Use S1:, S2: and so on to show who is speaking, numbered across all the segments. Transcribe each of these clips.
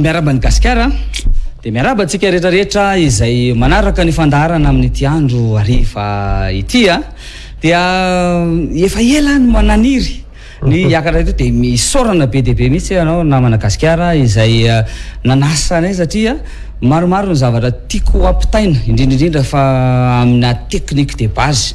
S1: Miarahaba an'i Gasikara dia miarahaba antsika rehetra rehetra izay
S2: manaraka ny fandaharana amin'ity andro hariva ity a dia efa ela no mananiry ny hiakatra eto dia misaorana be dia be mihitsy ianao namana Gasikara izay nanasa anay satria maromaro ny zavatra tiako ampitaina indrindra indrindra fa amina technique de base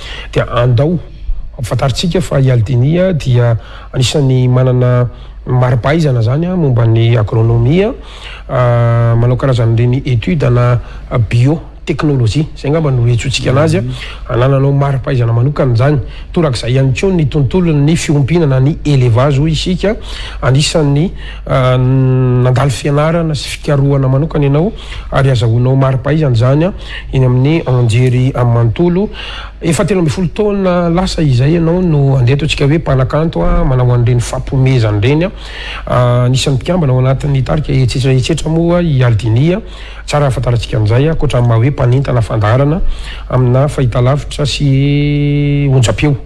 S1: Dia andao hampafantarintsika fa i Aldini dia anisan'ny manana mari-pahaizana izany momba ny agronomia, manao karazana ireny études ana biotechnologie, izay angamba no iantsoantsika anazy, anananao mari-pahaizana manokana izany. Torak'izay ihany koa ny tontolon'ny fiompiana na ny élevage hoy isika, anisan'ny nandalo fianarana sy fikarohana manokana ianao, Ary azahoanao mari-pahaizana izany eny amin'ny anjery manontolo. Efa telo ambin'ny folo taona lasa izay ianao no andeha ataontsika hoe mpanakanto manao an'ireny fampihomezana ireny. Anisan'ny mpikambana ao anatin'ny tarika Herisetra Herisetra moa i Aldini. Tsara hahafantarantsika an'izay, ankoatra amin'ny maha hoe mpanentana fandaharana amina fahitalavitra sy onjampeo.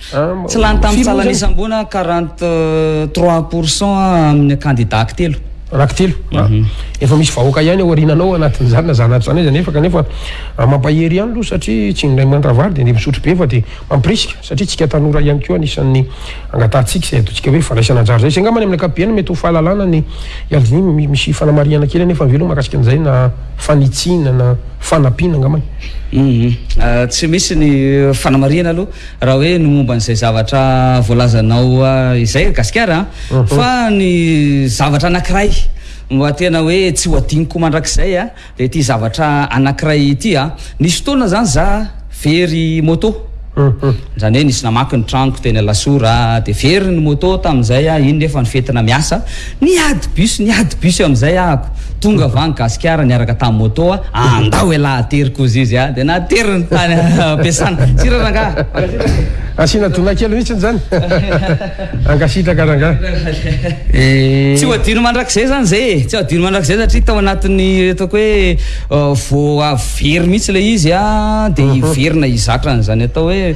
S1: Tsy lany
S2: tamin'ny tsalan'ny isamboana quarante trois pour cent amin'ny kandida
S1: ankitelo. Rankitelo. Efa misy vahoaka ihany ao aoriananao anatin'izany na zana ato zana iza nefa kanefa mampahery ihany aloha satria tsy indray mantra vary dia andeha misotro be fa dia mampirisika satria tsika tanora ihany koa anisan'ny angatahantsika izay ataontsika hoe fandraisana anjara izay. Izay angamba ny amin'ny ankapobeny mety ho fahalalana ny Yaldini misy fanamarihana kely anefa ve aloha mahakasika an'izay na fanitsiana na fanampiana angambany.
S2: Tsy misy ny fanamarihana aloha. Raha hoe ny momba an'izay zavatra voalazanao izay ry Gasikara a, fa ny zavatra anankiray mba tena hoe tsy ho adinoko mandrakizay a, dia ity zavatra anankiray ity a, nisy fotoana izany za very moto, izany hoe nisy namaky ny tranoko teny Alasora, dia very ny moto tamin'izay a, iny nefa ny fetina miasa, Niady bus niady bus amizay ahako tonga vany gasikara niaraka tam moto a andao elah atery kozy izy a de nateriny tany ampiasana tsira
S1: rangah mankasitraka asiana dona kely mitsiny zany mankasitraka rangah
S2: tsy ho adino mandrakizay zany zay e tsy adino mandrakizay satria tao anatiny ataoko hoe vo very mitsy le izy a de hiverina hizatra anzany atao hoe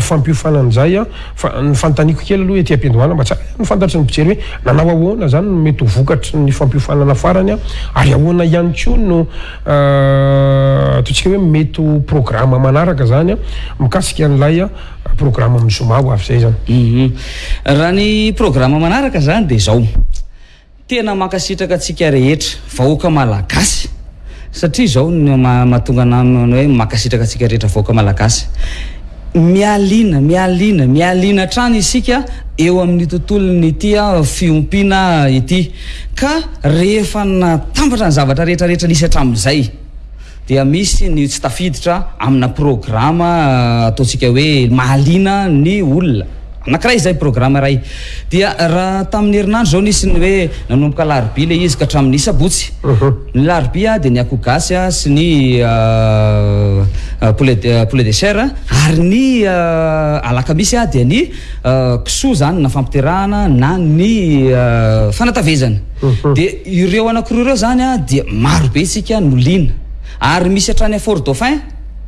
S1: fampiofanana an'izay an, fa ny fanontaniako kely aloha ety am-piandohana mba tsara ny fantatry ny mpijery hoe nanao ahoana izany no mety ho vokatry ny fampiofanana farany an, ary ahoana ihany koa no ataontsika hoe mety ho programa manaraka izany an, mikasika an'ilay programa amin'ny zoma ho avy izay
S2: izany. Raha ny programa manaraka izany dia izao. Tena mankasitraka antsika rehetra vahoaka malagasy satria izao no mahatonga anah manao hoe mankasitraka antsika rehetra vahoaka malagasy. Mialina, mialina, mialina hatrany isika eo amin'ny tontolon' ity fiompiana ity ka rehefa natambatra ny zavatra rehetra rehetra nisy hatramin'izay. dia misy ny tsy tafiditra amina programa ataontsika hoe mahaliana ny olona anankiray izay, programa iray. Dia raha tamin'ny herinandro izao nisy ny hoe nanomboka alarobia ilay izy ka hatramin'ny sabotsy. Ny larobia dia ny akoho gasy sy ny poulet poulet de chair ary ny alakamisy dia ny kisoa zany na fampiterahana na ny fanatavezana dia ireo anakiroa ireo zany a dia maro be isika no liana ary misy hatrany à Fort Dauphin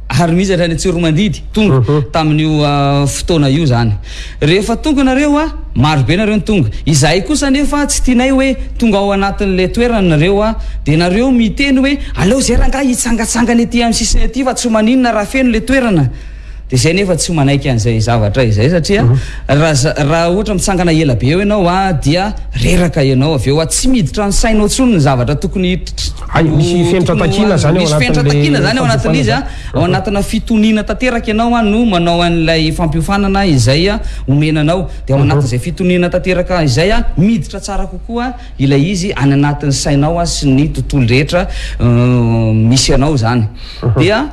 S2: ary misy hatrany Tsiromandidy tonga
S1: mhm.
S2: tamin'io fotoana io zany rehefa tonga nareo a maro be nareo ny tonga izahay kosa nefa tsy tianay hoe tonga ao anatin'la toerana nareo a dia nareo miteny hoe aleo zay rangahy hitsangatsangana ety amin'ny sisiny ety fa tsy maninona raha feno le toerana Dia izay nefa tsy manaiky an'izay zavatra izay satria
S1: raha
S2: raha ohatra mitsangana ela be eo ianao a dia reraka ianao avy eo a tsy miditra ny sainao tsony ny zavatra tokony
S1: Hay, misy fenitra takiana izany ao
S2: misy fenitra anatin'ilay takiana izany ao fampiofanana anatin'izy izany. a ao anatina fitoniana tanteraka ianao a no manao an'ilay fampiofanana izay a omena anao dia
S1: ao
S2: anatin'izay fitoniana tanteraka izay a miditra tsara kokoa ilay izy any anatin'ny sainao a sy ny tontolo rehetra misy anao
S1: izany
S2: dia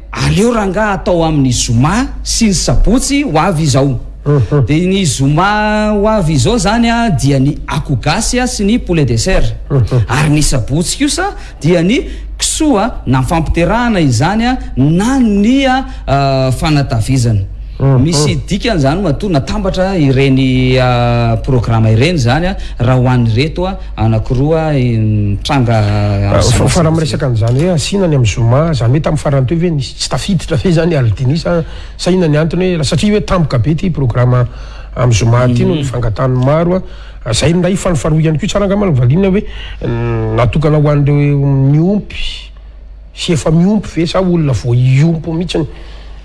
S2: Aleo rangaha atao amin'ny zoma sy ny sabotsy ho avy izao. Dia ny zoma ho avy izao zany dia ny akoho gasy sy ny poulet de
S1: chair.
S2: Ary ny sabotsy kosa dia ny kisoa na fampiterahana izany na ny
S1: fanatavezana.
S2: Misy dikany izany matoa natambatra ireny programa ireny izany raha ho an'ireto Anakiroa nitranga amin'izany.
S1: Fa raha miresaka an'izany hoe asiana ny amin'ny zoma, izany hoe tamin'ny farany teo ve nisy tsy tafiditra ve izany Alidini sa sa inona ny antony hoe satria hoe tampoka be ity programa amin'ny zoma ity noho ny fangatahan'ny maro a. Izay indray fanofaroa ihany koa tsara angamba no valiana hoe natokana ho an'ireo miompy. Sy efa miompy ve sa olona vao hiompy mihitsiny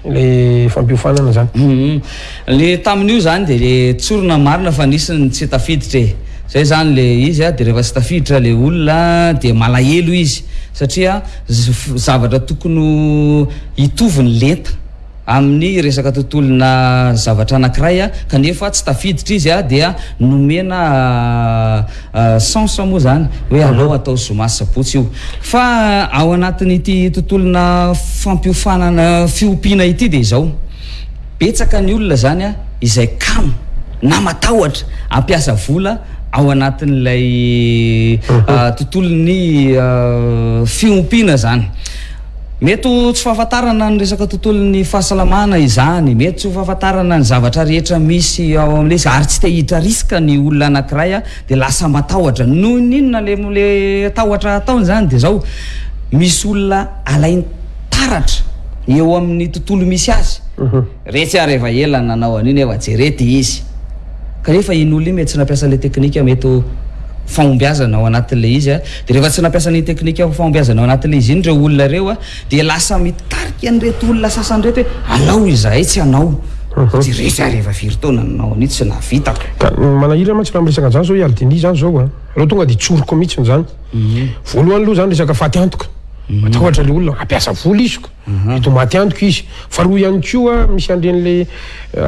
S1: le fampiofanana zany?
S2: Humm. Le tamin'io izany dia le tsorina marina fa nisy ny tsy tafiditra e. Zay izany le izy a, dia rehefa tsy tafiditra le olona dia malahelo izy satria zavatra tokony ho hitovy ny lenta. amin'ny resaka tontolona zavatra anankiray kanefa tsy tafiditra izy dia nomena sens moa izany hoe alao atao zoma sy sabotsy io fa ao anatin'ity tontolona fampiofanana fiompiana ity dia izao betsaka ny olona izany izay kamo na matahotra hampiasa vola ao anatin'ilay tontolon'ny fiompiana izany Mety ho tsy fahafantarana ny resaka tontolon'ny fahasalamana izany, mety tsy ho fahafantarana ny zavatra rehetra misy ao amin'ilay izy ary tsy te hiditra risque ny olona anankiray dia lasa matahotra. Noho ny inona ilay ilay tahotra ataony izany dia izao, misy olona alainy taratra eo amin'ny tontolo misy azy, Retsy ary efa ela nanao an'io nefa jere ty izy. Kanefa iny olona iny mety tsy nampiasa an'ilay teknika mety ho fahombiazana ao anatin'ilay izy a. Dia rehefa tsy nampiasa an'iny teknika ho fahombiazana ao anatin'ilay izy iny ireo olona ireo a, dia lasa mitarika an'ireto olona sasany ireto hoe alao izahay tsy hanao satria retsy ary efa firy taona nanao an'io tsy nahavitako.
S1: Ka ny manahirana mantsy raha miresaka an'izany izao i Aldini izany izao a, aleo tonga dia tsoriko mihitsy izany. Voalohany aloha izany resaka faty antoka, matahotra ilay olona hampiasa vola izy ko. Eto Matiantoka izy. Faharoa ihany koa, misy an'ireny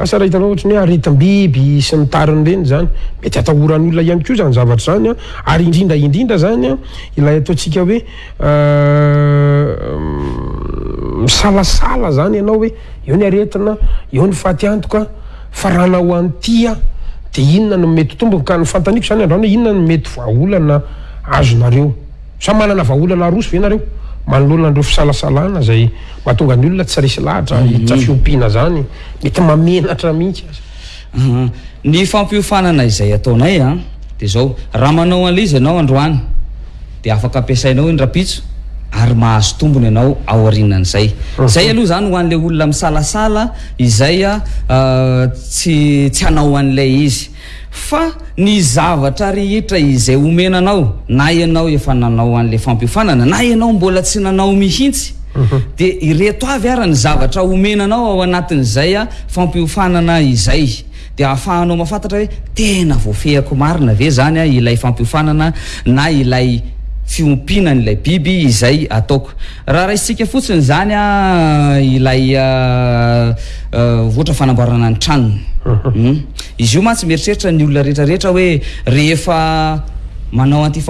S1: asa raha hitanao ohatry ny hoe aretim-biby sy ny tariny ireny izany. Mety hatahoran'olona ihany koa izany zavatra izany, ary indrindra indrindra izany ilay ataontsika hoe misalasala izany ianao hoe eo ny aretina, eo ny fatiantoka, fa raha hanao an'ity aho dia inona no mety ho tomboko? Ka ny fantaniko izany androany hoe inona no mety vahaolana azonareo. Sa manana vahaolana aroso ve nareo manoloana an'ireo fisalasalana izay mahatonga ny olona tsy resy lahatra hiditra fiompiana izany? Mety mahamenatra mihitsy aza. Aha.
S2: Ny fampiofanana izay ataonay an, dia izao, raha manao an'ilay izy ianao androany, dia afaka ampiasainao iny rahampitso, ary mahazo tombony ianao aorianan'izay. Izay aloha izany ho an'ilay olona misalasala izay tsy tsy hanao an'ilay izy. Fa ny zavatra rehetra izay omena anao, na ianao efa nanao an'ilay fampiofanana, na ianao mbola tsy nanao mihitsy, dia ireto avy ary ny zavatra omena anao ao anatin'izay fampiofanana izay, dia ahafahanao mahafantatra hoe tena voafehiko marina ve izany ilay fampiofanana na ilay fiompiana an'ilay biby izay ataoko. Raha raisintsika fotsiny izany ilay ohatra fanamboarana ny tranony. Izy io mantsy mieritreritra ny olona rehetra rehetra hoe rehefa manao an'ity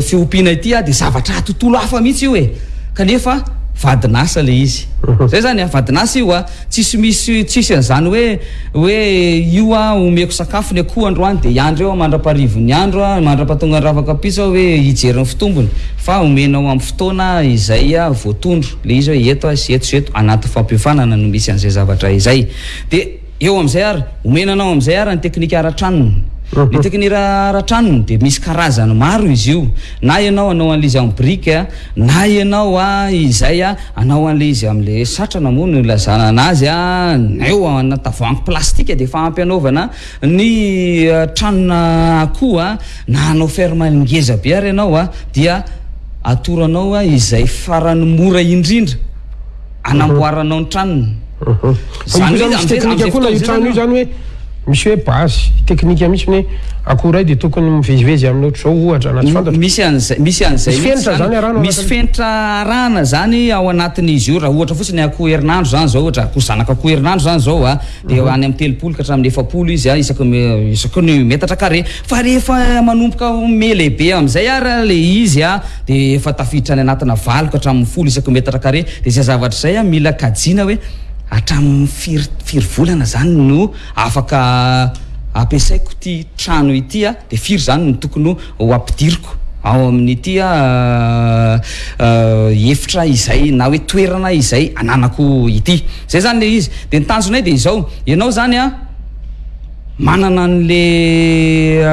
S2: fiompiana ity aho dia zavatra tontolo hafa mihitsy io e! Kanefa vadin'asa ilay izy. Izay izany an, vadin'asa io an. Tsisy misy tsisy an'izany hoe hoe io aho omeko sakafo ny akoho androany dia hiandry eo aho mandra-paharivon'ny andro aho, mandra-pahatongan'ny ravakampiso aho hoe hijery ny fitombony fa omenao amin'ny fotoana izay voatondro ilay izy hoe eto sy eto sy eto, anaty fampiofanana no misy an'izay zavatra izay dia eo amin'izay ary omena anao amin'izay ary ny teknika ara-tranony. Ny teknika ara-tranony dia misy karazany maro izy io na ianao hanao an'ilay izy amin'ny brique, Na ianao a izay a anao anle izy amle satrana moa no ilazana anazy a neo ana tavoangy plastika de efa ampy anaovana ny tranona akoho a na anao ferme ngeza be ary ianao a dia atoro anao a izay farany mora indrindra anamboaranao ny tranony.
S1: Zany hoe misy teknika koa ilay trano io zany hoe misy hoe base teknika misy hoe akory dia tokony mivezivezy amin'ny ohatr'izao ohatra na tsy fantatra.
S2: Misy an'izay misy an'izay
S1: misy fenitra zany arahana
S2: misy fenitra arahana zany ao anatin'izy io raha ohatra fotsiny akoho herinandro zany zao ohatra akoho zanaka akoho herinandro zany zao a dia any amin'ny telopolo ka hatramin'ny efapolo izy a isaky isaky ny metatra carré. Fa rehefa manomboka ho me lehibe amin'izay ary ilay izy dia efa tafiditra any anatina valo ka hatramin'ny folo isaky ny metatra kare dia izay zavatra izay mila kajiana hoe hatramin'ny firy firy volana izany no afaka ampiasaiko ity trano ity dia firy izany no tokony ho ampidiriko ao amin'ity efitra izay na hoe toerana izay ananako ity. Izay izany ilay izy. Dia ny tanjonay dia izao, ianao izany a, Manana an'le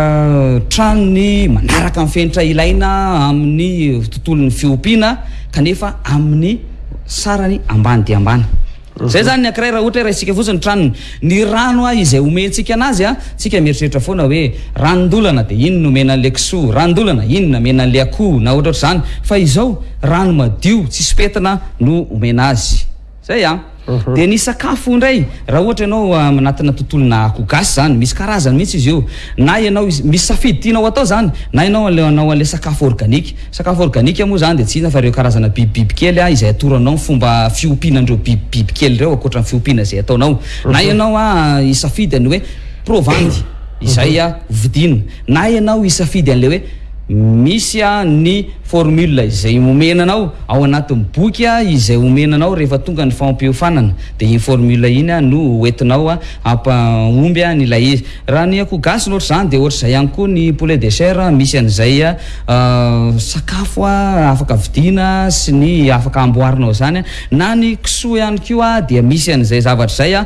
S2: tranony manaraka ny fenitra ilaina amin'ny tontolon'ny fiompiana kanefa amin'ny sarany ambany dia ambany. Zay zany ny ankiray raha ohatra hoe raisitsika fotsiny ny tranony. Ny rano a izay omentsika anazy a, tsika mieritreritra foana hoe ranon-dolana dia iny no omena an'le kisoa, ranon-dolana iny no amena an'le akoho na ohatra ohatr'izany fa izao rano madio tsisy pentina no omena azy. Zay an! Dia ny sakafo indray, raha ohatra ianao anatina tontolona akoho gasy izany, misy karazany mihitsy izy io, na ianao misy safidy tianao atao izany, na ianao hanao an'ilay sakafo organique. Sakafo organique moa izany dia tsy inona fa ireo karazana biby bibikely izay atoro anao ny fomba fiompiana an'ireo biby bibikely ireo ankoatra ny fiompiana izay ataonao. Na ianao hisafidy ny hoe provandy izay hovidiana. Na ianao hisafidy an'ilay hoe misy ny formule izay omena anao ao anatin'ny boky izay omena anao rehefa tonga ny fampiofanana dia iny formule iny no hoentinao hampahomby an'ilay izy. Raha ny akoho gasy no ohatr'izany dia ohatr'izay ihany koa ny poulet de chair misy an'izay sakafo afaka vidiana sy ny afaka amboarinao izany na ny kisoa ihany koa dia misy an'izay zavatra izay.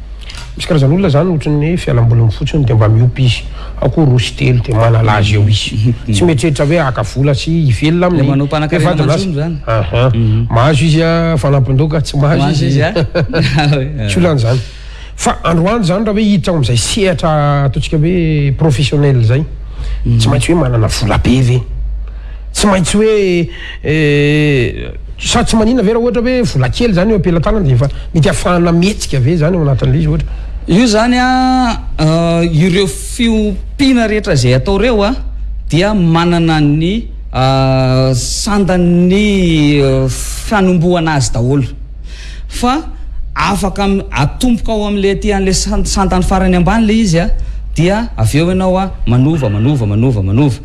S2: Misy karazana olona zany
S1: ohatry ny hoe fialamboliny fotsiny dia mba miompy izy akoho roa sy telo dia manala azy eo izy. Tsy mieritreritra hoe haka vola sy hivelona
S2: aminy. Ilay manao mpanankarena aman-tsony zany.
S1: Aha. Mahazo izy fanampin-doka, tsy mahazo izy.
S2: Mahazo
S1: izy
S2: a.
S1: Tsy olana izany. Fa androany zany raha hoe hiditra ao amin'izay sehatra ataontsika hoe professionnel izay, tsy maintsy hoe manana vola be ve? Tsy maintsy hoe. Eh, sa tsy manina ve raha ohatra hoe vola kely izany eo am-pelatanana dia efa mety ahafahana mihetsika ve izany ao anatin'ilay izy ohatra?
S2: Io izany a, eh, ireo fiompiana rehetra izay atao ireo a, dia manana ny, eh, sandan'ny, eh, fanombohana azy daholo. Fa afaka atomboka ao amin'ilay aty an'ilay san-sandany farany ambany ilay izy a, dia avy eo ianao a, manova, manova, manova, manova.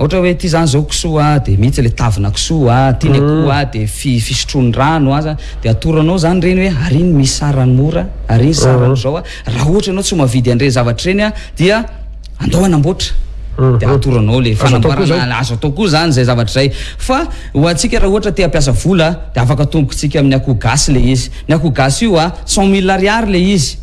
S2: Ohatra hoe ity zany zao kisoa dia mihitsy le tavina kisoa ity ny akoho dia fisotroany rano aza dia atoranao zany ireny hoe ary iny misy sarany mora ary iny sarany zao raha ohatra ianao tsy mavidy an'ireny zavatra ireny dia andao hanamboatra dia atoranao le fanamboarana azo atao koa zany izay zavatra izay fa ho antsika raha ohatra te hampiasa vola dia afaka atombokitsika amin'ny akoho gasy le izy ny akoho gasy io a cent mille ariary le izy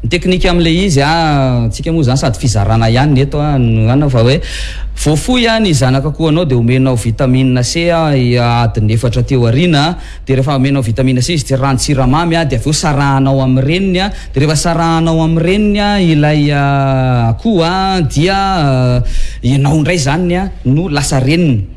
S2: ny teknika amin'ilay izy a, antsika moa izany sady fizarana ihany ny eto a, ny an fa hoe voafoy a ny zanak'akohonao dia omenao vitamine C a adiny efatra aty aoriana dia rehefa omenao vitamine C izy dia ranon-tsiramamy a dia avy eo sarahanao amin'ny reniny a dia rehefa sarahanao amin'ny reniny a ilay akoho a dia ianao indray izany no lasa reniny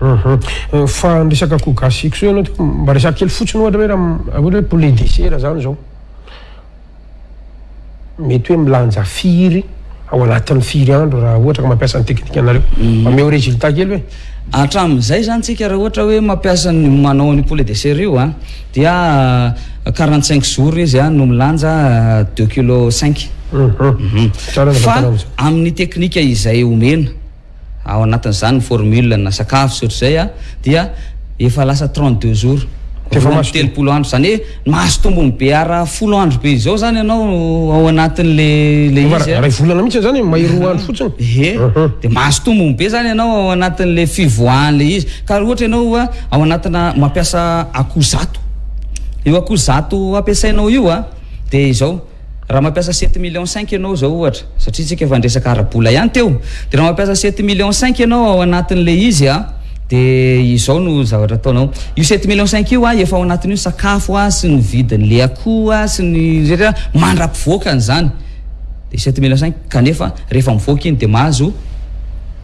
S2: Uhum. Fa ny
S1: resaka akoho gasy kisoa ianao tiko mba resaka kely fotsiny ohatra hoe raha ohatra hoe poulet de chair zany zao. Mety hoe milanja firy ao anatin'ny firy andro raha ohatra ka mampiasa ny teknika anareo. Mhm. Ameo résultat kely hoe.
S2: Hatramin'izay zany tsika raha ohatra hoe mampiasa ny manao ny poulet de chair io a dia 45 euh, jours izy a no milanja 2 euh, kilo 5. Mhm. Mhm. Fa amin'ny teknika izay omena. Ao anatin'izany ny formule na sakafo sy ohatr'izay dia efa lasa trente deux jours, roa amby telopolo andro, izany hoe mahazo tombony be ara folo andro be izao izany ianao ao anatin'le le
S1: izy a. Iray volana mihitsy izany e, may roa andro fotsiny.
S2: Ie, dia mahazo tombony be izany ianao ao anatin'le fivoahan'le izy. Ka ohatra ianao oa ao anatina mampiasa akoho zato, io akoho zato ampiasainao io a dia izao, Raha mampiasa sept millions cinq ianao izao ohatra, satria isika efa niresaka ara-bola ihany teo, dia raha mampiasa sept millions cinq ianao ao anatin'ilay izy a, dia izao no zavatra ataonao. Io sept millions cinq io a, efa ao anatin'io sakafo a, sy ny vidin'ilay akoho a, sy ny rehetra mandra-pivoaka an'izany. Dia sept millions cinq, kanefa rehefa mivoaka iny dia mahazo.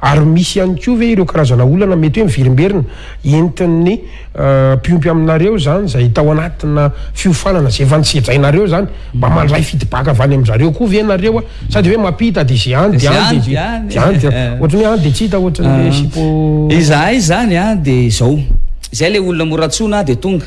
S1: Ary misy ihany koa ve ireo karazana olana mety hoe miverimberina entin'ny mpiompy aminareo izany izay tao anatina fiofanana izay efa nosedrainareo izany? Mba mandray feedback avy any amin-drizareo koa ve ianareo a? Sa dia hoe mampita dia izay any dia any dia any? Ohatran'ny hoe any dia tsy hita ohatran'ny hoe sipo.
S2: Izahay izany a dia izao, izay ilay olona mora antsoina dia tonga.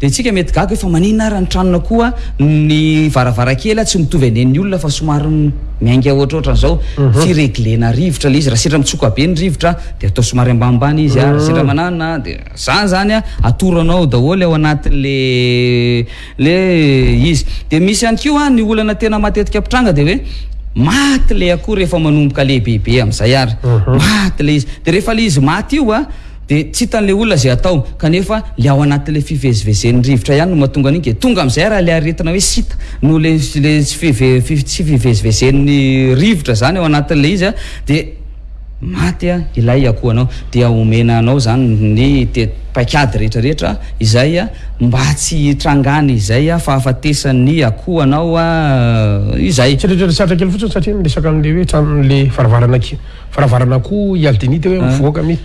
S2: Dia isika mety gaga hoe fa maninona ary ny tranona koa ny varavarankely tsy mitovy anen'ny olona fa somary miainga ohatrohatran izao fi reglena rivotra le izy raha sendra mitsoka be ny rivotra dia atao somary ambanimbany izy ary sendra manana dia zany zany a atoro anao daholo ao anatin le le izy dia misy ihany koa ny olana tena matetika mpitranga dia hoe maty le akoho rehefa manomboka lehibebe amizay ary maty le izy dia rehefa le izy maty io a Dia tsy hitan'ilay olona izay atao, kanefa ilay ao anatin'ilay fivezivezen'ny rivotra ihany no mahatonga an'iny, dia tonga amin'izay ary ilay aretina hoe sita noho ilay ilay tsy five five tsy fivezivezen'ny rivotra izany ao anatin'ilay izy an, dia maty an ilay akohonao, dia omena anao izany ny te paikady rehetra rehetra izay an, mba tsy hitrangany izay an fahafatesan'ny akohanao an izay.
S1: Tsiririrary satraka kely fotsiny satria miresaka an'ilay hoe tranon'ilay varavarana ki. Varavarana akoho i Aldini teo hoe mivoaka mi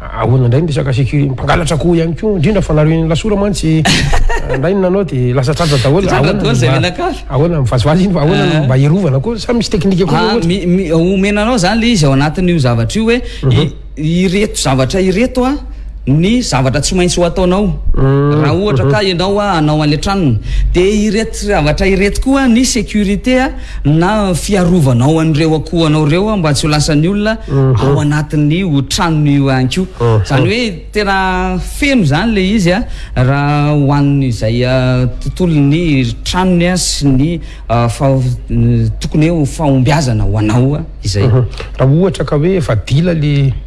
S1: ahoana indray ny resaka sécurité mpangalatra akoho ihany koa indrindra fa nareo iny lasora mantsy indray ny nanao dia lasa tratra daholo
S2: ahoana
S1: ahoana mivazivazy iny fa ahoana no mba hiarovana koa sa misy teknika koa
S2: ah,
S1: ohatra
S2: omena anao izany le izy ao anatin'io zavatra io hoe mhm. ireto zavatra ireto a ny zavatra tsy maintsy ho ataonao raha ohatra ka ianao a hanao an'ilay tranony dia ireto zavatra ireto koa ny sécurité a na fiarovanao an'ireo akohanao ireo a mba tsy ho lasan'ny olona ao anatin'ny ho tranony io ihany koa izany hoe tena feno izany ilay izy a raha ho an'izay tontolon'ny tranony a sy ny fa tokony hoe ho fahombiazana ho anao a izay
S1: raha ohatra ka hoe efa dila le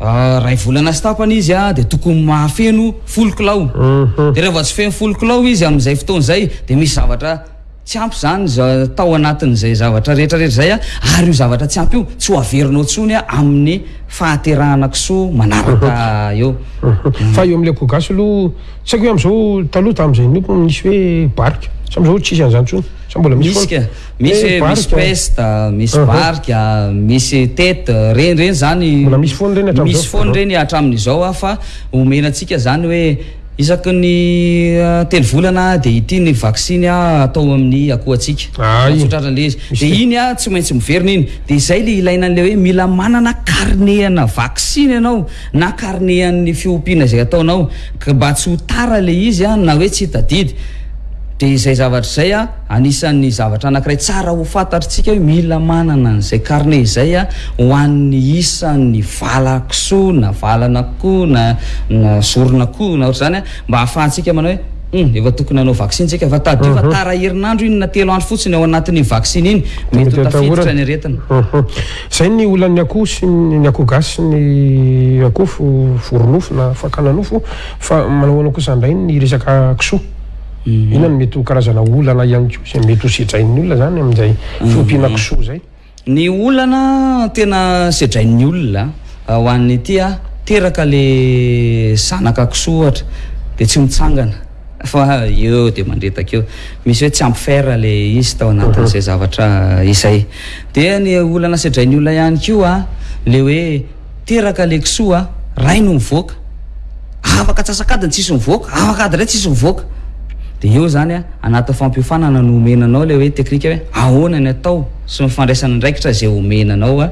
S2: Iray volana sy tapany izy dia tokony mahafeno folo kilao. Dia rehefa tsy feno folo kilao izy amin'izay fotoana izay dia misy zavatra tsy ampy izany tao anatin'izay zavatra rehetra rehetra izay ary io zavatra tsy ampy io tsy ho averinao intsony amin'ny fahaterahana kisoa manaraka eo.
S1: Fa eo amin'ilay kogasy aloha tsy haiko hoe amin'izao taloha tamin'izay niko nisy hoe barika sa amin'izao tsisy an'izany intsony sa mbola misy foana?
S2: Misy
S1: hoe
S2: misy peste, misy varika, misy tête, reny reny izany
S1: Mbola misy foana ireny hatramin'izao?
S2: Misy foana ireny hatramin'izao aho fa omena antsika izany hoe isaky ny telo volana dia ity ny vaksiny atao amin'ny
S1: akohantsika,
S2: mahatsitratra an'ilay izy,
S1: dia
S2: iny tsy maintsy miverina iny, dia izay ilay ilaina an'ilay hoe mila manana carnet ana vaksiny ianao na carnet an'ny fiompiana izay ataonao mba tsy ho tara ilay izy na hoe tsy tadidy, dia izay zavatra izay. Anisan'ny zavatra anankiray tsara ho fantatr'tsika hoe mila manana an'izay carnet izay ho an'ny isan'ny vala kisoa na valana koa na na zorona koa na ohatr'izany mba ahafahantsika manao hoe Humm efa tokony hanao vaksiny tsika fa tadidio fa tara herinandro iny na telo andro fotsiny ao anatin'iny vaksiny iny mety ho tafiditra ny aretina.
S1: Zay ny olan'ny akoho sy ny akoho gasy sy ny akoho voronofo na fakana nofo fa manao ahoana kosa ndray ny resaka kisoa? Inona no mety ho karazana olana ihany koa izay mety ho sedrain'ny olona izany amin'izay fiompiana kisoa izay?
S2: Ny olana tena sedrain'ny olona ho an'ity a, teraka le zanaka kisoa ohatra dia tsy mitsangana fa eo dia mandredaka eo, misy hoe tsy ampy fer le izy tao anatin'izay zavatra izay. Dia ny olana sedrain'ny olona ihany koa le hoe Teraka le kisoa a! Ray no mivoaka! Afaka atsasak'adiny tsisy mivoaka, afaka ady iray tsisy mivoaka! Dia eo izany a, anatin'ny fampiofanana no omena anao ilay hoe teknika hoe ahoana ny atao sy ny fandraisana andraikitra izay omena anao a,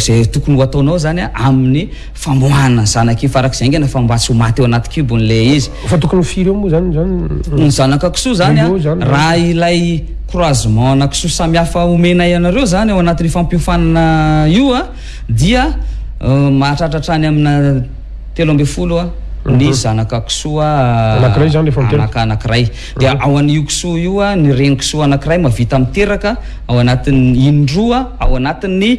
S2: izay tokony ho ataonao izany a, amin'ny famoahana ny zanak'io farak'izay haingana fa mba tsy ho maty ao anaty kibony ilay izy.
S1: Fa tokony ho firy eo moa zany zany?
S2: Ny zanaka kisoa zany a, raha ilay croisement ana kisoa samihafa omenay anareo zany ao anatin'io fampiofanana io a, dia mahatratra hatrany amina telo ambin'ny folo a ny mhm.
S1: zanaka kisoa anakiray zany rehefa miteraka
S2: anaka anakiray mhm. dia ao an'io kisoa io a ny reny kisoa anakiray mavita miteraka ao anatin'ny indroa ao anatin'ny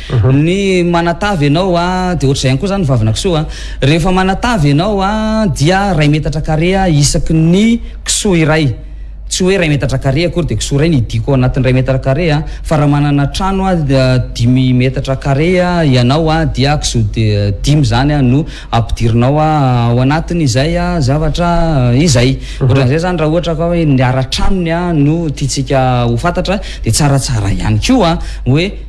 S1: ny
S2: manatavy ianao a dia ohatr'izay ihany koa izany ny vavina kisoa a rehefa manatavy ianao a dia iray metatra kare a isaky ny kisoa iray tsy hoe iray metatra kare akory dia kisoa iray ny hidiako ao anatin'ny iray metatra kare a fa raha manana trano a dimy metatra kare a ianao a dia kisoa dimy izany a no ampidirinao a ao anatin' izay a zavatra izay ohatran'izay izany raha ohatra ka hoe ny ara-tranony a no tiantsika ho fantatra dia tsaratsara ihany koa hoe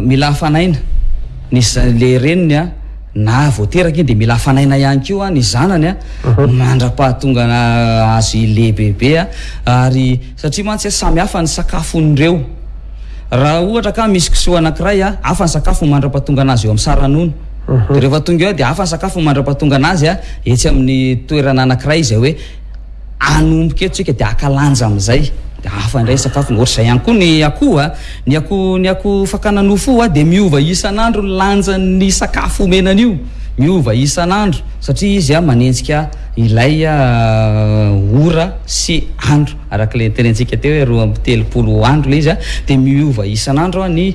S2: Mila hafanaina ny le reniny a na vao teraka iny de mila hafanaina ihany koa a ny zanany a mandra-pahatongana azy lehibebe a ary satria mantsy a samy hafa ny sakafon'ireo raha ohatra ka misy kisoa anankiray a hafa ny sakafony mandra-pahatongana azy eo amin'ny sara-nono de rehefa tonga eo de hafa ny sakafony mandra-pahatongana azy a etsy amin'ny toerana anankiray izay hoe anomboka eto tsika dia haka lanja amin'izay dia hafa indray ny sakafony ohatra izay ihany koa ny akoho a ny akoho ny akoho fakana nofo a dia miova isan'andro ny lanjan'ny sakafo omena an'io miova isan'andro satria izy a manenjika ilay ora sy andro araka ilay terentsika teo hoe roa amby telopolo andro ilay izy a dia miova isan'andro a ny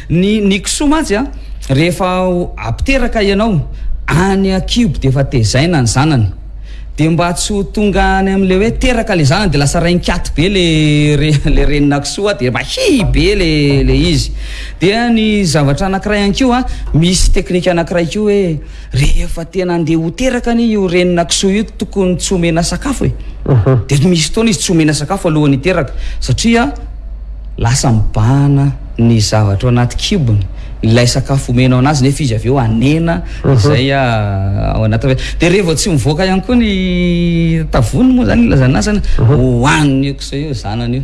S2: Ny ny kisoa mantsy a, rehefa apteraka ianao, any an-kibo dia efa tezaina ny zanany. Dia mba tsy ho tonga any amin'ilay hoe teraka ilay zanany dia lasa rain-kiato be ilay re, ilay renina kisoa dia mahia be ilay, ilay izy. Dia ny zavatra anankiray ihany koa, misy teknika anankiray koa hoe. Rehefa tena andeha ho teraka anie io renina kisoa io tokony tsy omena sakafo e. Dia misy fotoana izy tsy omena sakafo alohan'ny hiteraka satria lasa mibahana ny zavatra ao anaty kibony ilay sakafo omena anazy nefa izy avy eo hanena izay ao anaty vata. Dia rehefa vao tsy mivoaka ihany koa ny tavony moa izany ilazana azy any, hohanin'io kisoa io zanany io.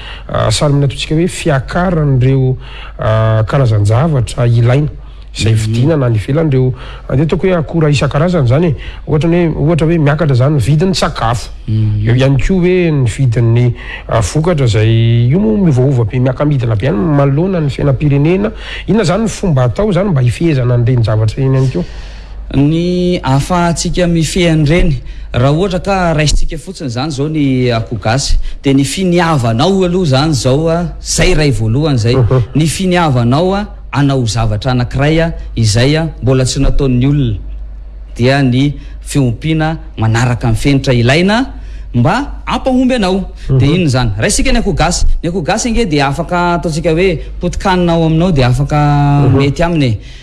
S1: Salmina ataontsika hoe fiakaran'ireo karazan-javatra ilaina izay vidiana na any ivelany ireo dia ataoko hoe akora isan-karazany izany e ohatra ny hoe ohatra hoe miakatra izany ny vidin'ny sakafo mhm. eo ihany koa hoe ny vidin'ny ah, vokatra izay io moa miovaova be miaka-midina be any manoloana ny fiainam-pirenena inona izany ny fomba atao izany mba hifehezana an'ireny zavatra ireny ihany koa
S2: Ny ahafahantsika mifehy an'ireny, raha ohatra ka raisintsika fotsiny izany izao ny akoho gasy, dia ny finiavanao aloha izany izao, izay iray voalohany izay, ny finiavanao hanao zavatra anankiray izay mbola tsy nataon'ny olona, dia ny fiompiana manaraka ny fenitra ilaina mba hampahomby anao. Dia inona izany? Raisintsika ny akoho gasy, ny akoho gasy ange dia afaka ataontsika hoe potikanina ao aminao dia afaka mety aminy e.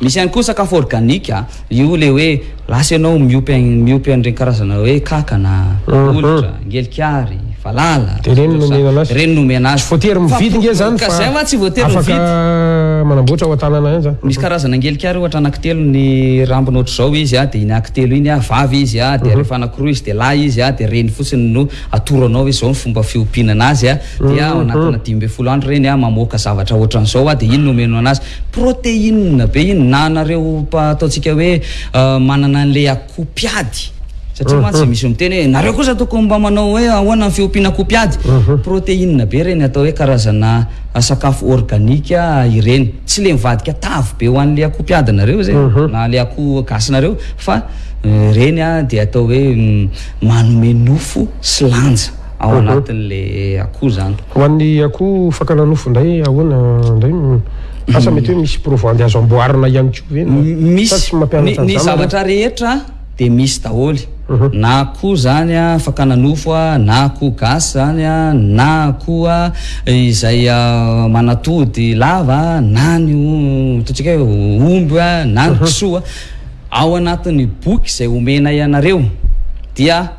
S2: Misy ihany koa ny sakafo organique, io ilay hoe lasa ianao miompy miompy an'ireny karazana hoe kankana, olitra, ngelikary, valala,
S1: Dia ireny no omena an'azy.
S2: ireny no omena azy.
S1: Tsy voatery mividy nge izany
S2: Ka fa izay mantsy tsy voatery
S1: afaka
S2: mividy.
S1: manamboatra ao an-tanana ihany izany.
S2: Misy karazana ngelikary ohatra anankitelo ny rambony ohatr'izao izy a, dia iny ankitelo iny a, vavy izy a, dia rehefa anankiroa izy dia lahy izy a, dia ireny fotsiny no atoro anao hoe izao ny fomba fiompiana an'azy a, dia ao anatina dimy ambin'ny folo andro ireny a, mamoaka zavatra ohatran'izao a, dia iny no omena an'azy. Protéine be iny na anareo ataontsika hoe manana an'ilay akoho mpiady satria mantsy misy miteny hoe nareo kosa tokony mba manao hoe ahoana ny fiompiana akoho mpiady protéine be ireny atao hoe karazana sakafo organique ireny tsy le mivadika tavy be ho an'ilay akoho mpiadinareo zay na ilay akoho gasinareo fa ireny dia atao hoe manome nofo sy lanja ao anatin'le akoho zany.
S1: Ho an'ny akoho fakana nofo indray ahoana indray no asa mety hoe misy provandy azo amboarina ihany koa ve
S2: no
S1: sa tsy mampianatra an'izany nareo?
S2: Ny zavatra rehetra dia misy daholo na akoho izany fakana nofo na akoho gasy izany na akoho izay manatody lava na ny ataontsika hoe omby na ny kisoa ao anatin'ny boky izay omenay anareo dia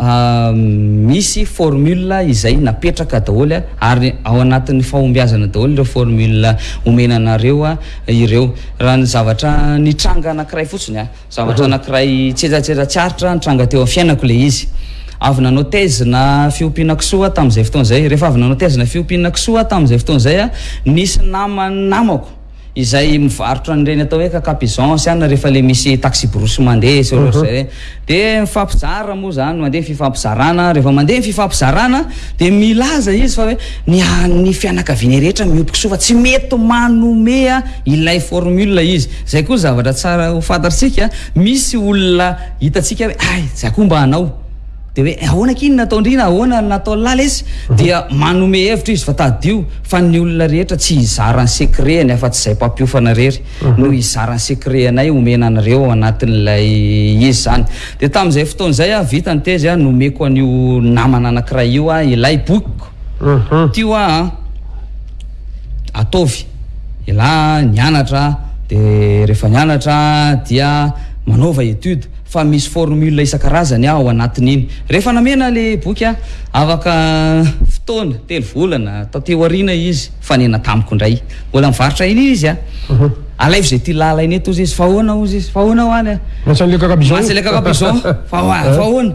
S2: misy formule izay napetraka daholo ary ao anatin'ny fahombiazana daholo ireo formule omena anareo ireo. Raha ny zavatra nitranga anankiray fotsiny, zavatra anankiray tsiezatseza tsy aritra nitranga teo amin'ny fiainako ilay izy. Avy nanao thèse-na fiompiana kisoa aho tamin'izay fotoana izay. Rehefa avy nanao thèse-na fiompiana kisoa aho tamin'izay fotoana izay, nisy nama-namako. izay mivarotra an'ireny atao hoe caca pigeon sy anona rehefa le misy taxi-brousse mandeha sy ohatr'ohatry izay hoe dia mifampizara moa izany mandeha ny fifampizarana rehefa mandeha ny fifampizarana dia milaza izy fa hoe ny an'ny fianakaviany rehetra miompy kisoa fa tsy mety manome ilay formule izy izay koa zavatra tsara ho fantatsika misy olona hitantsika hoe ay za koa mba hanao Dia hoe ahoana k'iny nataon-dry na ahoana ny nataon'i Lalesy? Dia manome hevitra izy fa tadidio fa ny olona rehetra tsy hizara ny secret-ny afa-tsy izay mpampiofana rery no hizara ny secret-nay homena anareo ao anatin'ilay izy izany. Dia tamin'izay fotoana izay aho vita ny tezy, nomeko an'io namana anankiray io aho ilay bokiko. Ty hoa an! ataovy ialahy nianatra dia rehefa nianatra dia manaova étude. fa misy formule isan-karazany ao anatin'iny. Rehefa namena ilay boky aho, afaka fotoana, telo volana, taty aoriana izy, nifanena tamiko indray. Mbola nivarotra eny izy a! Alaivo izay tiana alaina eto, hozy izy. Fa ahoana, hozy izy, fa ahoana ho any a! Mahatsialikaka bizao! Mahatsialikaka bizao! Fa ahoana?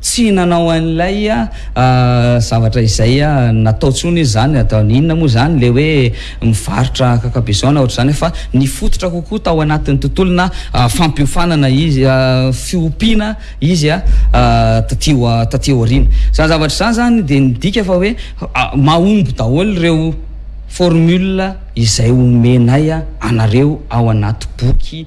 S2: Tsy nanao an'ilay zavatra izay natao intsony izy izany. Ataony inona moa izany ilay hoe mivarotra cacabeson na ohatr'izany fa nifototra kokoa tao anatin'ny tontolona fampiofanana izy, fiompiana izy taty taty aoriana. Izany zavatra izany izany dia midika fa hoe mahomby daholo ireo formule izay omenay anareo ao anaty boky.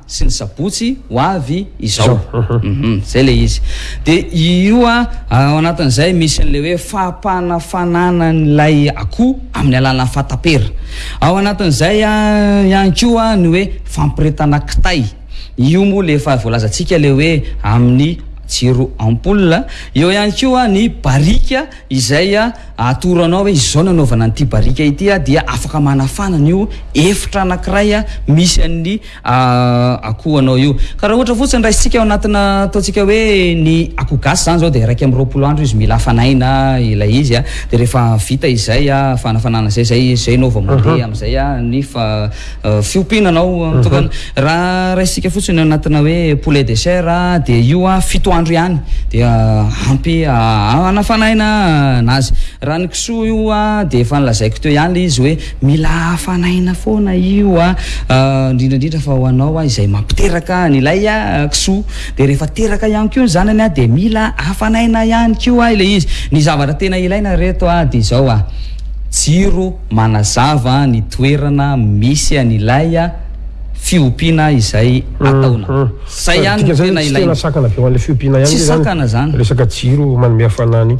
S1: sy ny
S2: sabotsy ho avy izao zay le izy de io a ao anatin'izay misy an'le hoe fampanafanana an'ilay akoho amin'ny alalan'ny fatapera ao anatin'izay a ihany koa ny hoe fampiretana kitay io moa le efa voalazantsika le hoe amin'ny jiro ampoule eo ihany koa ny barika izay a atoro anao hoe izao nanaovana an'ity barika ity a dia afaka manafana an'io efitra anankiray a misy an'ny A akoho anao io. Ka raha ohatra fotsiny raisitsika ao anatina ataontsika hoe ny akoho gasy izany izao dia iraika amby roapolo andro izy mila hafanaina ilay izy a, dia rehefa vita izay a fanafanana izay izay izay ianao vao mandeha amin'izay a ny fa fiompiana anao mitokana. Raha raisitsika fotsiny ao anatina hoe poulet de chair a dia io a fito andro ihany dia ampy hanafanaina anazy. Raha ny kisoa io a dia efa nolazaiko teo ihany ilay izy hoe Mila hafanaina foana io a! indrindra indrindra fa ho anao a izay mampiteraka an ilay a kisoa! dia rehefa teraka ihany koa ny zanany a dia mila hafanaina ihany koa a ilay izy! ny zavatra tena ilaina reto a dia izao a! jiro manazava ny toerana misy an ilay a fiompiana izay ataona! zay ihany no tena ilaina! tsy sakana izany
S1: resaka jiro manome hafanana
S2: io!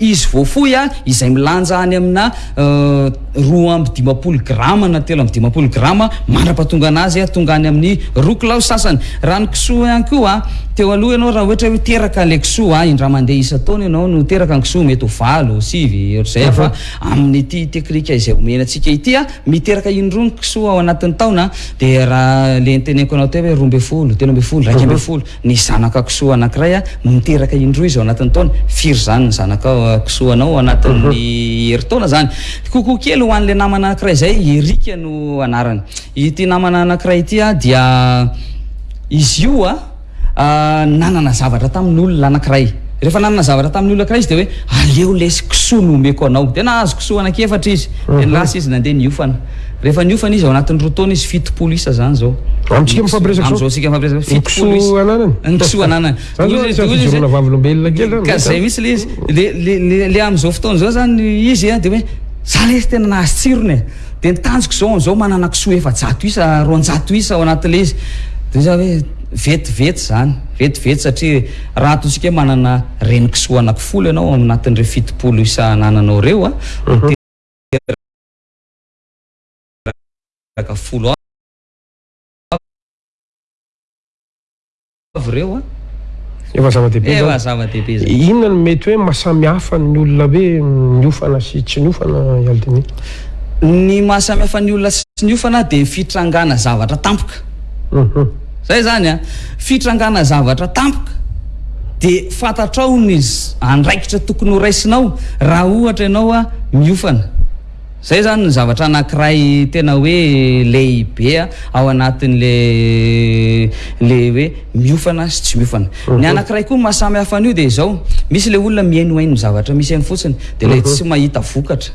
S2: Izy voafoy a, izay milanja any amina roa amby dimampolo grama na telo amby dimampolo grama mandra-pahatonga anazy tonga any amin'ny roa kilao sasany. Raha ny kisoa ihany koa, teo aloha ianao raha ohatra hoe teraka ilay kisoa, indray mandeha isan-taona ianao no teraka ny kisoa, mety ho valo, sivy, ohatr'izay, fa amin'ity teknika izay omena antsika ity, miteraka indroa ny kisoa ao anatin'ny taona, dia raha ilay teneniko anao teo hoe roa ambin'ny folo, telo ambin'ny folo, iraika ambin'ny folo, Ny zanaka kisoa anankiray no miteraka indroa izy ao anatin'ny taona. Firy izany ny zanaka kisoanao ao anatin'ny herintaona izany? Kokoa kely ho an'ilay namana anankiray izay, Eric no anarany. Ity namana anankiray ity dia izy io nanana zavatra tamin'olona anankiray. Rehefa nanana zavatra tamin'ny olona anankiray izy dia hoe aleo lesy kisoa no omeko anao. Dia nahazo kisoa anankiefatra izy.
S1: Dia
S2: lasa izy nandeha niofana. Rehefa niofana izy ao anatin'ny roa taona izy fitopolo isa zany zao.
S1: Amintsika mifampiresaka zao.
S2: Amin'izao sika mifampiresaka zao. Fitopolo isa. Kisoa ananany. Ny kisoa ananany. Zany zao tsy fijoroana vavolombelona kely zany. Ka zay mihitsy le izy. Le le le amin'izao fotoana zao zany izy dia hoe za le izy tena nahazo tsirony e. Dia ny tanjoko zao amin'izao manana kisoa efajato isa roanjato isa ao anatin'ilay izy. Dia za hoe vetivety zany. Vetivety satria raha ataontsika manana reny kisoa anaky folo ianao ao anatin'ireo fitopolo isa anananao ireo a. miaraka folo avy ireo an.
S1: Efa zava-dehibe zany. Efa
S2: zava-dehibe zany.
S1: Inona no mety hoe mahasamy hafa ny olona hoe niofana sy tsy niofana i Aldini?
S2: Ny mahasamy hafa ny olona sy tsy niofana dia ny fitrangana zavatra tampoka. Zay zany a! Fitrangana zavatra tampoka dia fantatrao ny andraikitra tokony ho raisinao raha ohatra ianao a miofana. Zay zany ny zavatra anakiray tena hoe lehibe ao anatin le le hoe miofana sy tsy miofana. Ny anakiray koa maha samy hafa an'io dia izao, misy le olona mihainohaino ny zavatra misy eny fotsiny dia ilay tsy mahita vokatra.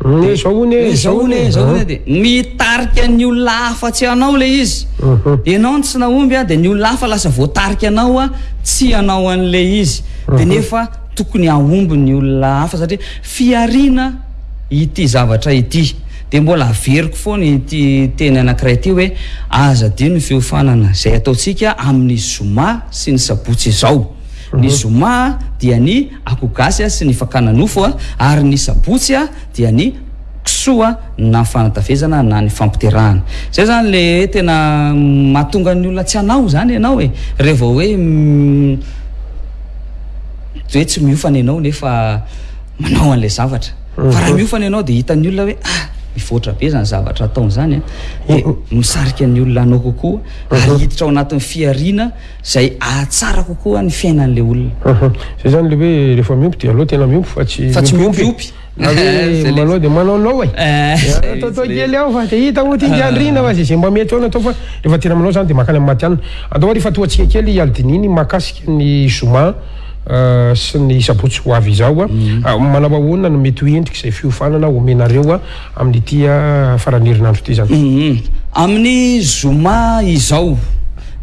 S1: Dia izao
S2: hono e, izao hono e, izao hono e, dia mitarika ny olona hafa tsy anao ilay izy. Ianao no tsy nahomby an, dia ny olona hafa lasa voatarika anao an, tsy ianao an'ilay izy. Dia nefa tokony hahomby ny olona hafa satria fihariana ity zavatra ity. Dia mbola averiko foana ity teny anankiray ity hoe aza adino ny fiofanana izay ataontsika amin'ny zoma sy ny sabotsy izao. Ny zoma dia ny akoho gasy sy ny fakana nofo ary ny sabotsy dia ny kisoa na fanatavezana na ny fampiterahana zay zany le hoe tena mahatonga ny olona tsy hanao zany ianao e re vao hoe hoe tsy miofana ianao nefa manao an'ilay zavatra mhm. fa raha miofana ianao dia hitan'ny olona hoe ah mivoatra be zany zavatra ataony zany a eh, dia mhm. misarika ny olona anao kokoa mhm. ary hiditra ao anatin'ny fihariana Izay ahatsara kokoa ny fiainan'ilay olona.
S1: Aha, izay izany ilay hoe rehefa miompy dia aleo tena miompy fa tsy
S2: miompiompy e! Na
S1: hoe manao dia manaonao e! Ataotao kely ao fa dia hita moa ity ingahy Andriana fa izay mba mety ao no atao fa rehefa tena manao izany dia mankany amin'ny matihanina. Andao ary ifantohantsika kely i Aldininy mahakasika ny zoma sy ny sabotsy ho avy izao. Manao ahoana no mety ho endrik'izay fiofanana omenareo? Amin'ity faran'ny herinandro ity
S2: izany. Amin'ny zoma izao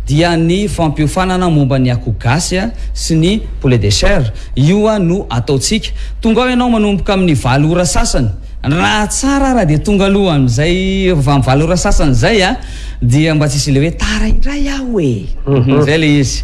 S2: dia ny fampiofanana momba ny akoho gasy sy ny poulet de chair io no ataontsika. Tongao ianao manomboka amin'ny valo ora sasany, raha tsara ary dia tonga aloha amin'izay efa amin'ny valo ora sasany izay dia mba tsy hisy ilay hoe tara indray aho e! izay ilay izy.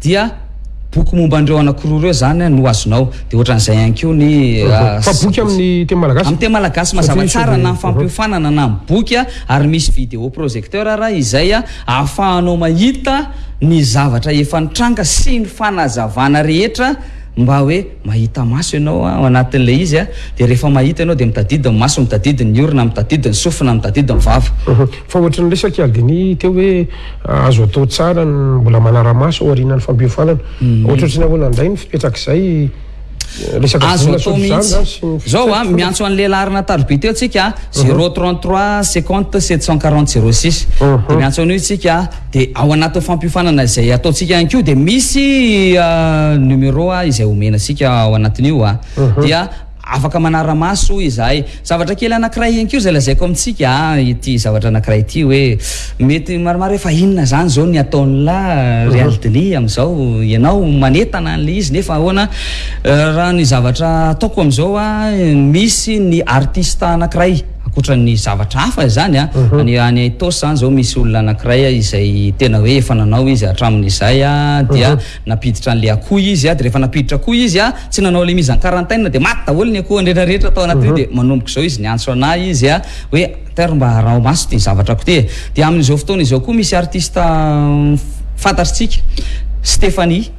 S2: dia boky momba an'ireo anankiroa ireo izany no azonao. Dia ohatran'izay ihany koa ny.
S1: Fa boky amin'ny teny malagasy?
S2: Amin'ny teny malagasy mazava tsara na fampiofanana na amin'ny boky ary misy vidéo projecteur ary izay ahafahanao mahita ny zavatra efa nitranga sy ny fanazavana rehetra mba hoe. Mahita maso ianao ao anatin'ilay izy a, dia rehefa mahita ianao dia mitadidy ny maso, mitadidy ny orona, mitadidy ny sofina, mitadidy ny vava.
S1: Fa ohatry ny resaky Aldini teo hoe azo atao tsara ny mbola manara-maso aorianan'ny fampiofanana. Ohatrohatry ny ahoana indray ny fipetrak'izay
S2: resaka vola sotro zandry izany sy ny fisainana? Izao a, miantso an'i Lehilahy Arona Tarobia teo tsika a, zero trente trois cinquante sept cent quarante zero six, dia miantso an'io tsika a. Dia ao anatin'ny fampiofanana izay ataontsika ihany koa dia misy numéro izay omena antsika ao anatin'io dia afaka manara-maso izahay. Zavatra kely anankiray ihany koa izay lazaiko amintsika ity zavatra anankiray ity hoe mety maromaro hoe fa inona izany izao ny ataon'la ry Aldini amin'izao ianao manentana an'la izy nefa ahoana raha ny zavatra ataoko amin'izao misy ny artista anankiray Ankoatra ny zavatra hafa izany a, any any Itaosy izany izao misy olona anankiray a izay tena hoe efa nanao izy hatramin'izay a, dia nampiditra an'ilay akoho izy a, dia rehefa nampiditra akoho izy a, tsy nanao ilay mise en quarantaine dia maty daholo ny akohony rehetra rehetra tao anatin'io, dia manomboka izao izy niantso anah izy a, hoe tea ry mba araho maso ity zavatrakoo ity e, dia amin'izao fotoana izao koa misy artiste fantatritsika Stéphanie.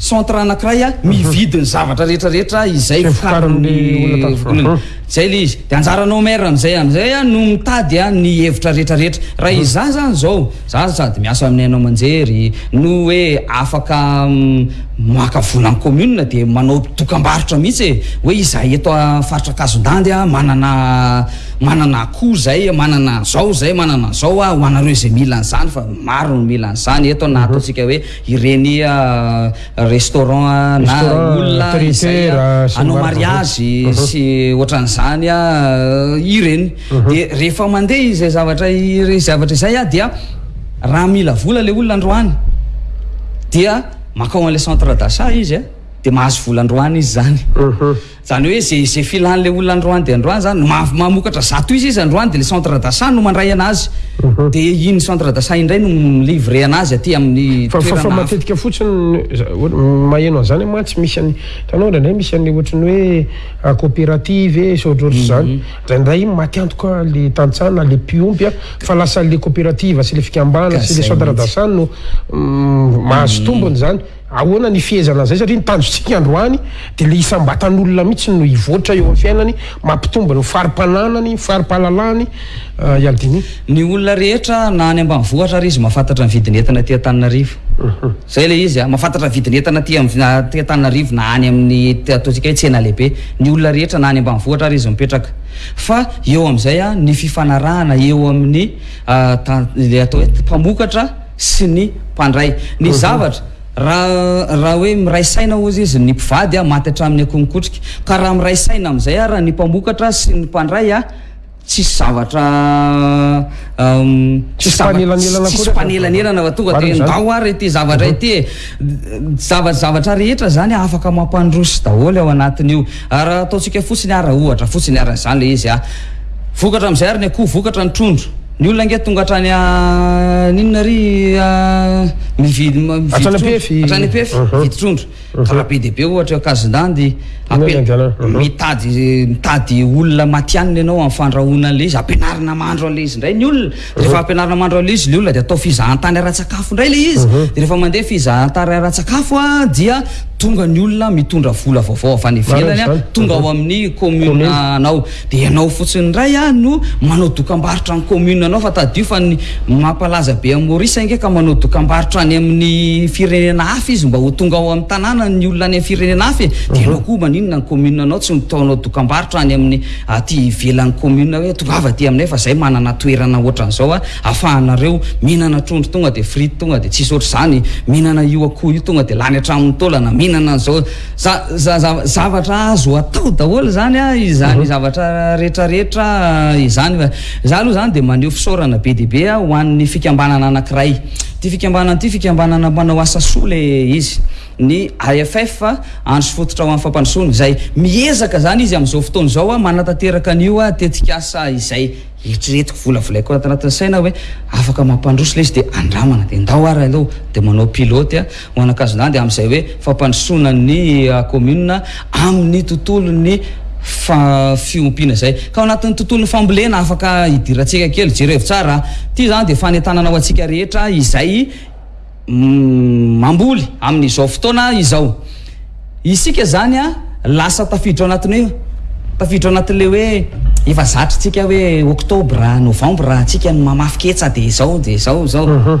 S2: centre anakiray mividy ny zavatra rehetra rehetra izay vokarin'ny olona zay le izy de anjaranao maire amizay amizay a no mitady a ny hevitra rehetra rehetra raha mhm. iza zany zao za sady miasa amin'ny haino aman-jery no hoe afaka mm, maka vola ny commune de manao dokam-barotra mihitsy e hoe izahay eto faritra kazondandy a manana manana akoho zay manana zao zay manana zao a ho anareo izay mila an'izany fa maro no mila an'izany eto na mhm. ataontsika hoe Ireny restaurant na olona izay hanao mariazy sy ohatran'izany ireny. Dia rehefa mandeha izay zavatra ireny zavatra izay dia raha mila vola ilay olona androany dia makao an'ilay centre d'achat izy dia mahazo vola androany izy izany. Zany hoe ze ze filan le olona androany de androany zany ma mamokatra zato izy izy androany de le centre d'achat no mandray anazy de iny centre d'achat indray no mi livrer anazy aty aminy
S1: Fa fa fa toerana hafa. matetika fotsiny ny za- ohatry ny maheno an'zany aho mantsy misy an'i hitanao ndraindray misy an'le ohatry ny hoe ah, coopérative e sy ohatry ohatry zany ndraindray iny maty antoka le tantsaha na le mpiompy a fa lasa le coopérative sy le fikambana Ka sy le zay centre mihitsy. d'achat no mm, mahazo tombony zany. Ahoana ny fihezana an'izay satria ny tanjontsika androany dia ilay isam-batan'olona mihitsy no hivoatra eo amin'ny fiainany, mampitombo ny fari-pananany, ny fari-pahalalahany, i Aldini.
S2: Ny olona rehetra na any ambanivohitra ary izy mahafantatra ny vidin'entana aty Antananarivo. Izay ilay izy a! Mahafantatra ny vidin'entana aty aty Antananarivo na any amin'ny ataontsika hoe tsena lehibe, ny olona rehetra na any ambanivohitra ary izy mipetraka. Fa eo amin'izay a, ny fifanarahana eo amin'ny ilay atao hoe mpamokatra, sy ny mpandray ny zavatra. Raha raha hoe miray saina hozy izy ny mpivady a maty hatramin'ny akoho mikotrika. Ka raha miray saina amin'izay ara ny mpamokatra sy ny mpandray a tsisy zavatra tsisy zavatra tsisy mpanelanelana fa tonga dia ndao ara ity zavatra ity e. Zava zavatra rehetra izany afaka mampandroso daholo ao anatin'io. Ara ataontsika fotsiny ara ohatra fotsiny ara izany ilay izy a. Vokatra amin'izay ara ny akoho vokatra ny trondro. Ny olona ange tonga hatrany aninona ry a mividy mividy trondro hatrany EPF mividy trondro ka raha be dia be ohatra eo Ankazindandy apela mitady mitady olona matihanina ianao amin'ny fandrahoana an'ilay izy ampianarina mahandro an'ilay izy indray ny olona dia rehefa ampianarina mahandro an'ilay izy ilay olona dia atao fizahantany ara-tsakafo indray ilay izy dia rehefa mandeha fizahantany ara-tsakafo a dia tonga ny olona mitondra vola vaovao avy any ivelany a tonga ao amin'ny kaominina anao Dia ianao fotsiny indray aho no manao dokambarotra ny commune anao fa tadidio fa ny mampalaza be an'i Maurice ange ka manao dokambarotra any amin'ny firenena hafa izy mba ho tonga ao amin'ny tanàna ny olona any amin'ny firenena hafa e! dia ianao koa maninona ny commune anao tsy mitaonao dokambarotra any amin'ny aty ivelan'ny commune hoe tongava aty aminay fa zay manana toerana ohatran'izao a! afahanareo mihinana trondro tonga dia frite tonga dia tsisy ohatr'izany mihinana io akoho io tonga dia lany hatramin'ny taolana mihinana an'izao Zavatra azo atao daholo izany izany zavatra rehetrarehetra izany fa izaho aloha izany dia maneho fisaorana be dia be aho ho an'ny fikambanana anankiray ity fikambanana ity fikambanana mpanao asa soa ilay izy ny AFF andro sy fototra ho an'ny fampandrosoana izay miezaka izany izy amin'izao fotoana izao aho manatanteraka an'io tetikasa izay eritreretiko volavolaiko ato anatin'ny saina hoe afaka mampandroso ilay izy dia andramana dia ndao ary aloha dia manao pilote aho Manakazilandy amin'izay hoe fampandrosoana ny kaominina amin'ny tontolon'ny fiompiana izay ka ao anatin'ny tontolon'ny fambolena afaka hidirantsika kely. Jerevo tsara a! Ity izany dia fanentanana ho antsika rehetra izay mamboly amin'izao fotoana izao. Isika izany a, lasa tafiditra ao anatin'ny hoe, tafiditra ao anatin'ilay hoe efa zatry tsika hoe oktobra, novambra, tsika ny mamafy ketsa dia
S1: izao, dia izao, izao.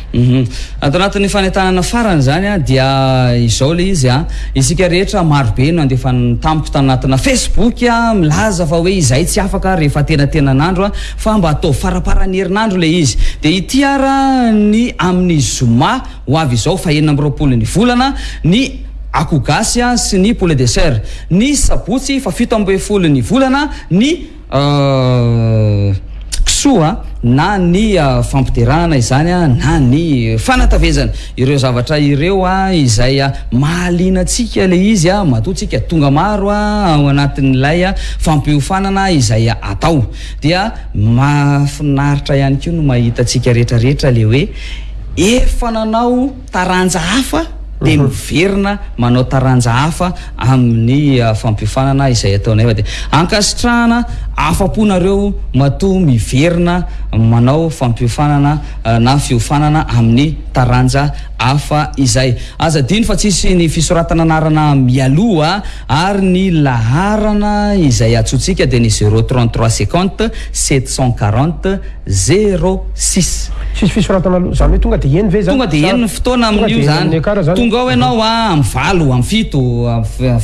S2: Humm. Ato anatin'ny fanentanana farany izany an, dia izao ilay izy an, isika rehetra maro be no nandefa ny tamiko tany anatina Facebook an, milaza fa hoe izahay tsy afaka rehefa atenatenan'andro an, fa mba ataovy faramparan'ny herinandro ilay izy. Dia ity ara ny amin'ny zoma ho avy izao fahenina amby roapolo ny volana, ny akoho gasy an sy ny poulet de chair, ny sabotsy fafito ambin'ny folo ny volana, ny. kisoa na ny fampiderahana izany na ny fanatavezana ireo zavatra ireo izay mahaliana antsika ilay izy matoa tsika tonga maro ao anatin'ilay fampiofanana izay atao dia mahafinaritra ihany koa no mahita antsika rehetra rehetra le hoe efa nanao taranja hafa dia miverina manao taranja hafa amin'ny fampiofanana izay ataonay fa dia ankasitrahana afa-po nareo matoa miverina manao fampiofanana na fiofanana amin'ny taranja hafa izay aza adino fa tsisy ny fisoratana anarana mialoha Ary ny laharana izay antsointsika dia ny zero trente trois seconte sept cent quarante zero six.
S1: Tsisy fisorantana aloha, izany hoe tonga dia eny ve izany?
S2: Tonga dia eny ny fotoana amin'io izany, tonga ao ianao a, amin'ny valo, amin'ny fito,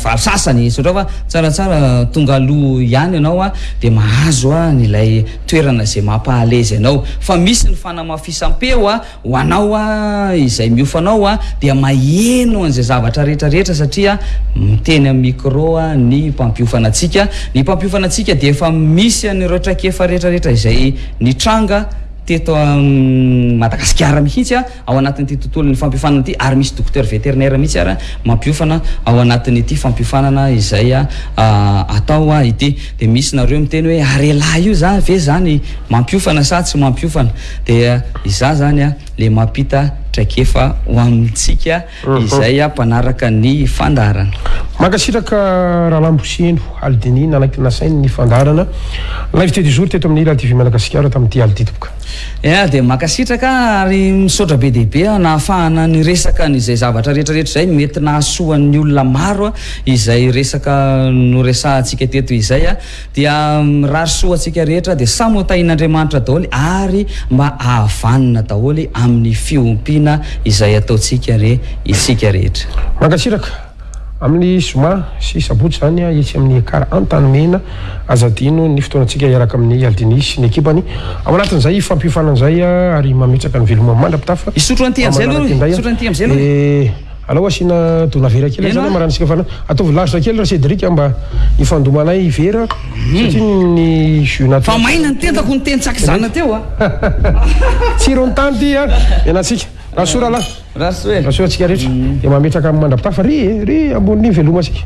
S2: valo sasany, tsodrao fa tsaratsara tonga aloha ihany ianao a, dia mahazo an'ilay toerana izay mampaha-à l'aise anao. Fa misy ny fanamafisam-peo a, Ho anao aho, izay miofo anao aho, dia maheno an'izay zavatra rehetra rehetra satria miteny amin'ny micro ny mpampiofana antsika. Ny mpampiofana antsika dia efa misy an'ireo traikefa rehetra rehetra izay nitranga teto Madagasikara mihitsy ao anatin'ity tontolon'ny fampiofanana ity ary misy docteur vétérinaire mihitsy ary mampiofana ao anatin'ity fampiofanana izay atao ity. Dia misy nareo miteny hoe Arela io zany ve zany mampiofana sa tsy mampiofana? dia izaho izany ilay mampita traikefa ho amintsika izay mpanaraka ny fandaharana.
S1: Mankasitraka Rahalahy Mbosiheno Aly Denis nanaky nasainy ny fandaharana Live Teo du Jour teto amin'ny Ila TV Madagasikara tamin'ity alina ity
S2: tompoko. Ea dia mankasitraka ary misaotra be dia be nahafahana niresaka an'izay zavatra rehetrarehetra izay mety nahasoa ny olona maro izay resaka noresahantsika teto izay. Dia mirary soa ho antsika rehetra dia samy ho tahian'Andriamanitra daholo ary mba hahavanona daholo amin'ny fiompiana izay ataontsika re isika rehetra.
S1: Mankasitraka. Amin'ny zoma sy sabotsy izany etsy amin'ny Ekar Antanimena, aza adino ny fotoanantsika hiaraka amin'i Aldini sy ny ekipany. Ao anatin'izay ifampiofanana izay ary mametraka ny veloma mandra-pitafa
S2: Hisotro an'ity amin'izay aloha, hisotro an'ity
S1: amin'izay aloha. Alao asiana dona vera kely aza marary antsika fanahy. Ataovy large kely ra Cédric a mba hifandomanay i vera satria ny
S2: jus naturel. Fa maina ny tendako niteny tsy akizana teo a.
S1: Tsiron'ny tany ty a! Ianantsika. Rasoa rahalahy. Rasoa e. Rasoa antsika rehetra. Dia mametraka amin'ny mandrapitaha fa ry e! Ry ambonin'io velomantsika.